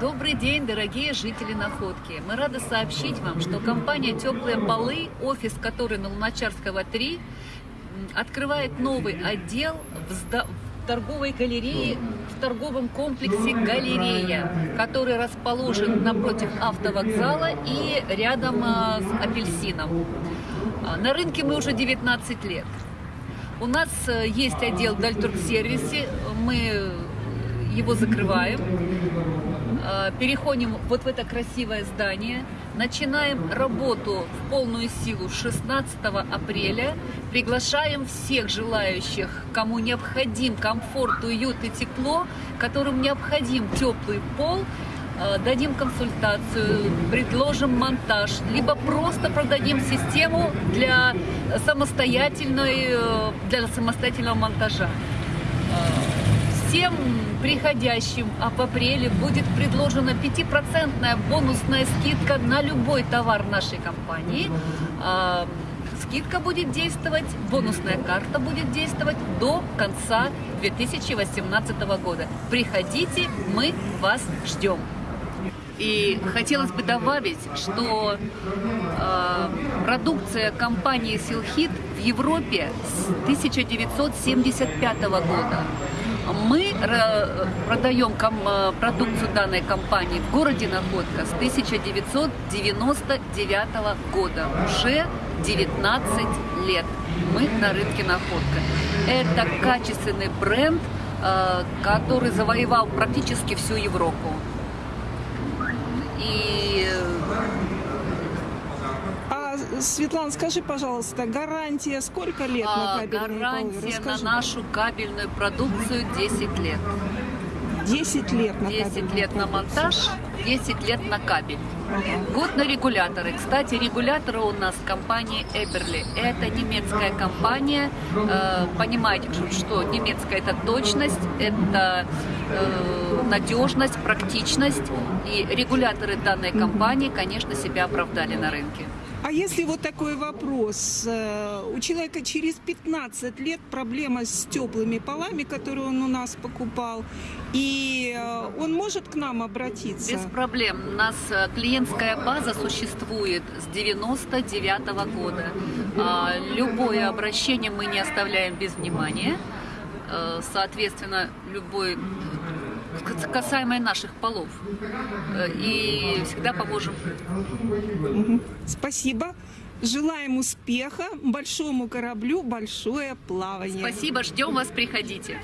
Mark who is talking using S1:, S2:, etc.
S1: Добрый день, дорогие жители Находки. Мы рады сообщить вам, что компания «Теплые полы», офис который на Луначарского 3, открывает новый отдел в, в торговой галерее, в торговом комплексе «Галерея», который расположен напротив автовокзала и рядом а, с «Апельсином». А, на рынке мы уже 19 лет. У нас э, есть отдел Дальторг-сервисе, мы его закрываем, э, переходим вот в это красивое здание, начинаем работу в полную силу 16 апреля, приглашаем всех желающих, кому необходим комфорт, уют и тепло, которым необходим теплый пол, э, дадим консультацию, предложим монтаж, либо просто продадим систему для самостоятельной, э, для самостоятельного монтажа. Всем приходящим а в апреле будет предложена 5% бонусная скидка на любой товар нашей компании. А, скидка будет действовать, бонусная карта будет действовать до конца 2018 года. Приходите, мы вас ждем. И хотелось бы добавить, что э, продукция компании Силхит в Европе с 1975 года. Мы э, продаем э, продукцию данной компании в городе Находка с 1999 года. Уже 19 лет мы на рынке Находка. Это качественный бренд, э, который завоевал практически всю Европу. И
S2: Светлана, скажи, пожалуйста, гарантия сколько лет
S1: а,
S2: на кабельные
S1: Гарантия полы? на нашу кабельную продукцию 10 лет.
S2: 10 лет на
S1: 10 лет на монтаж, 10 лет на кабель. Год на регуляторы. Кстати, регуляторы у нас компании Эберли. Это немецкая компания. Э, понимаете, что немецкая это точность, это э, надежность, практичность. И регуляторы данной компании, конечно, себя оправдали на рынке.
S2: А если вот такой вопрос, э, у человека через 15 лет проблема с теплыми полами, которые он у нас покупал, и э, он может к нам обратиться?
S1: Без проблем. У нас э, клиентская база существует с 99 -го года. А, любое обращение мы не оставляем без внимания. Соответственно, любой касаемо наших полов. Э, и всегда поможем.
S2: Спасибо. Желаем успеха, большому кораблю большое плавание.
S1: Спасибо, ждем вас, приходите.